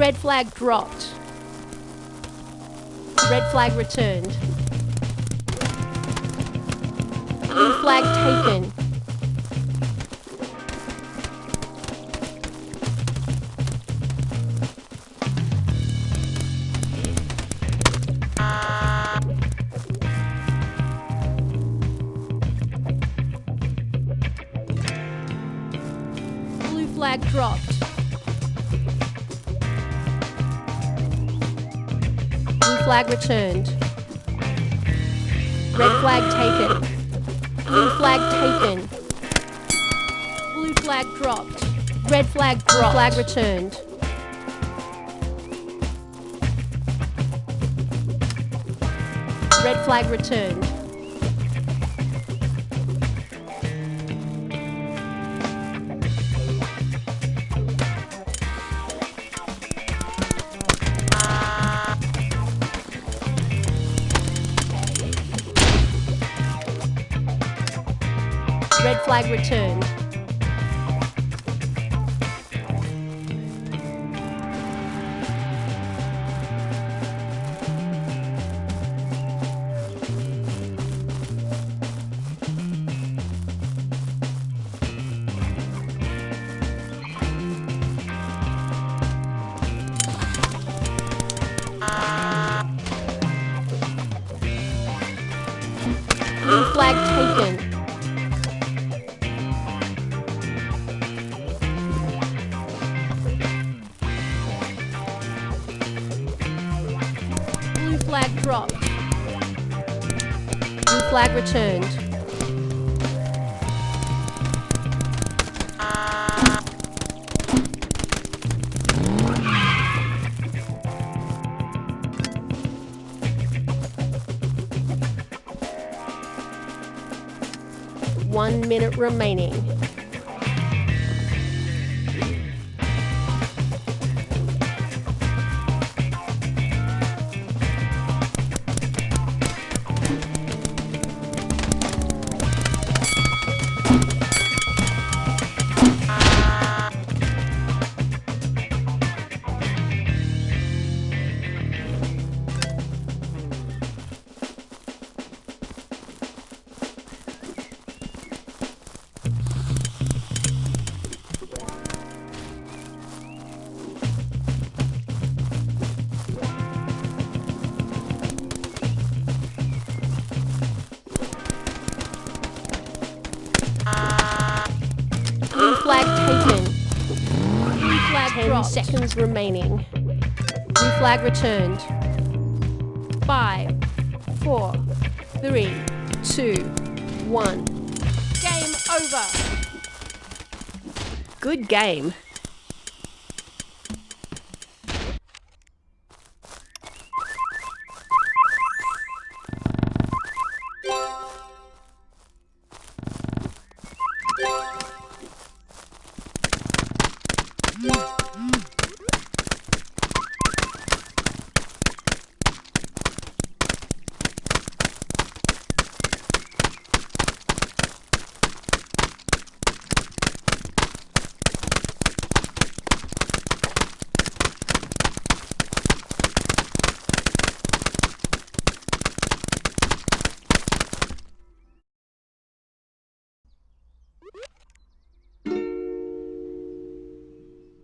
Red flag dropped. Red flag returned. Blue flag taken. Blue flag dropped. Flag returned. Red flag taken. Blue flag taken. Blue flag dropped. Red flag dropped. Flag returned. Red flag returned. Flag returned. Flag returned. One minute remaining. 10 seconds remaining. Blue flag returned. Five, four, three, two, one. Game over. Good game.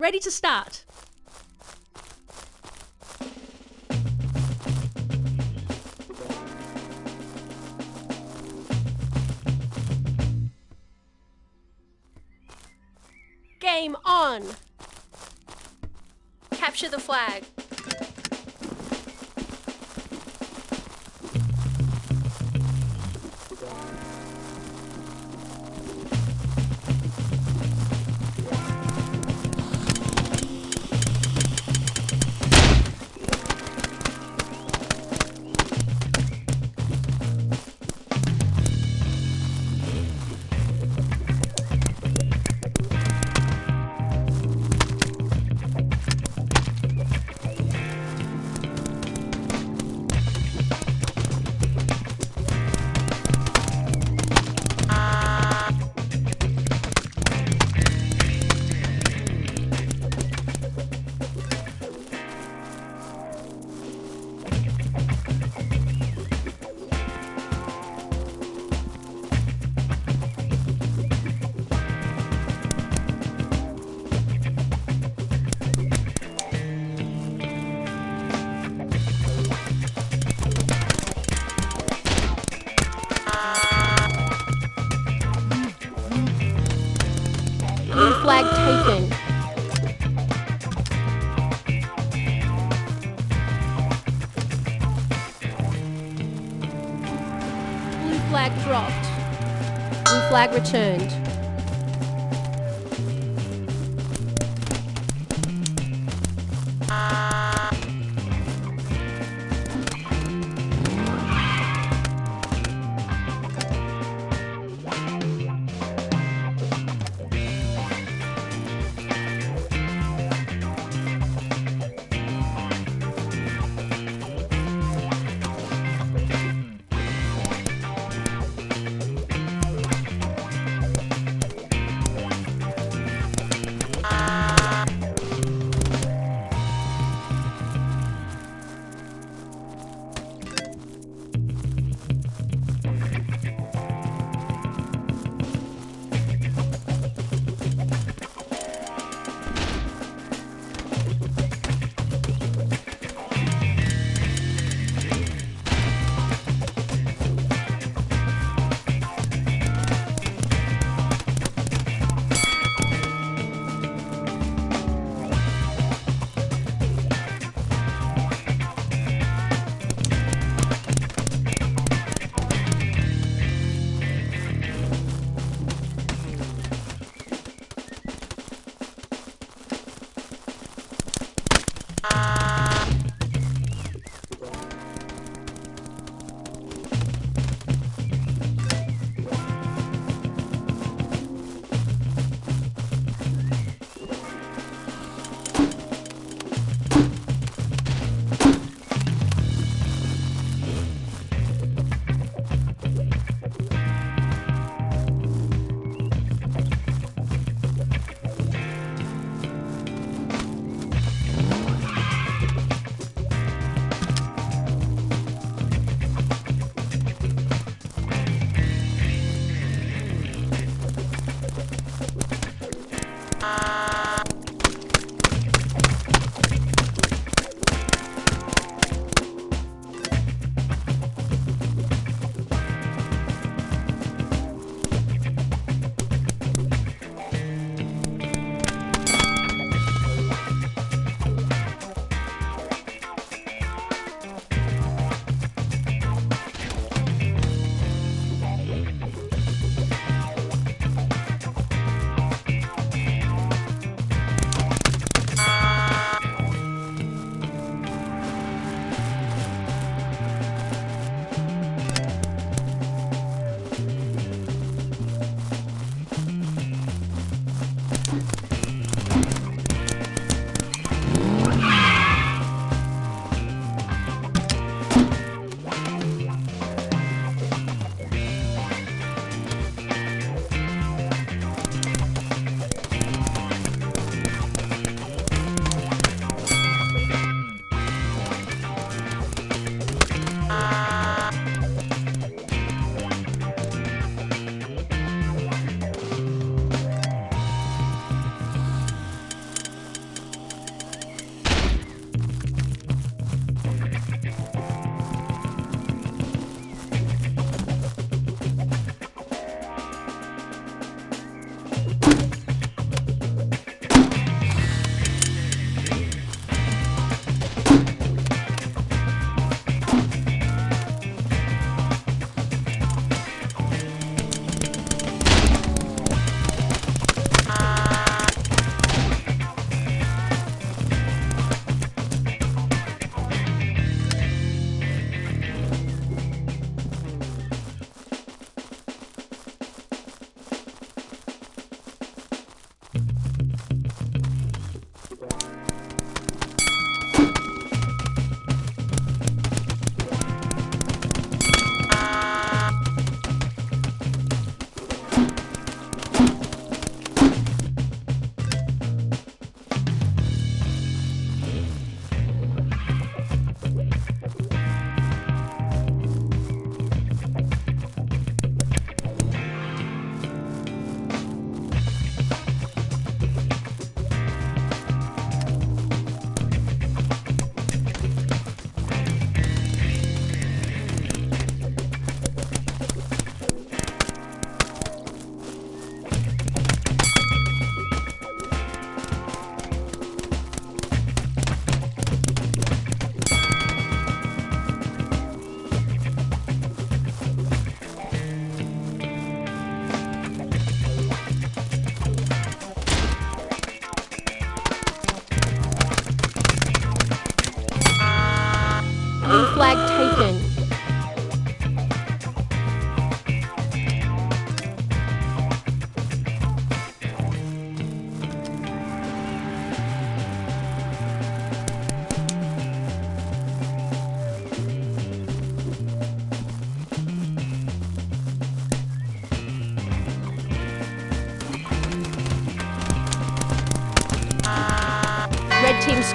Ready to start. Game on. Capture the flag. Returned.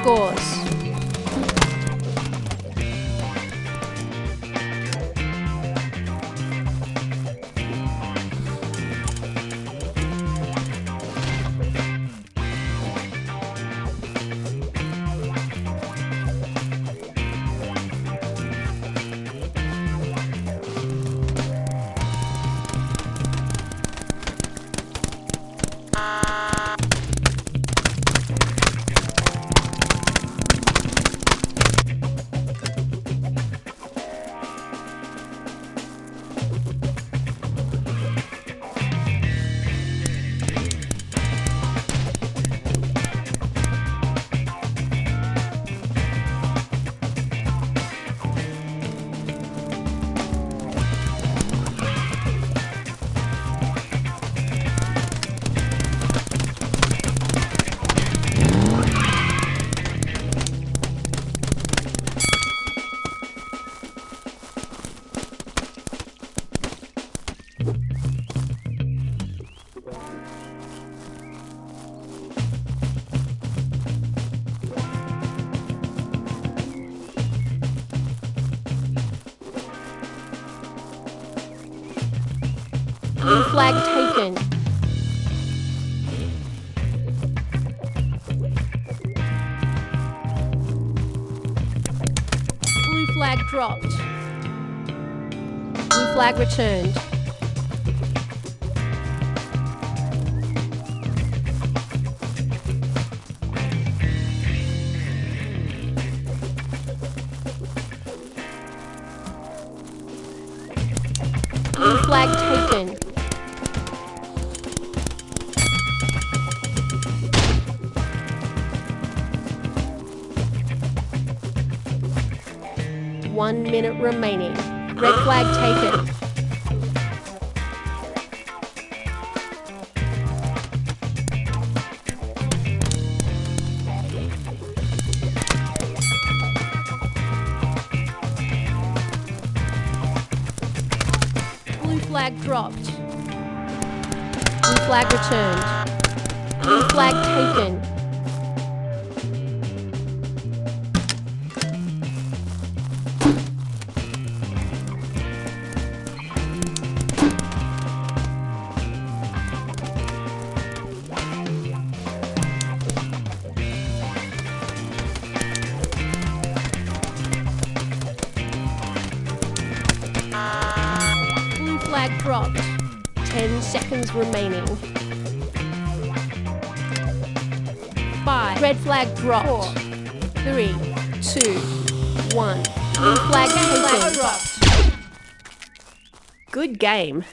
Scores. Blue flag taken. Blue flag dropped. Blue flag returned. Blue flag taken. Minute remaining. Red flag taken. Blue flag dropped. Blue flag returned. Blue flag taken. 10 remaining. Five. Red flag dropped. Four. Three, two, one. Blue flag taken. Good game.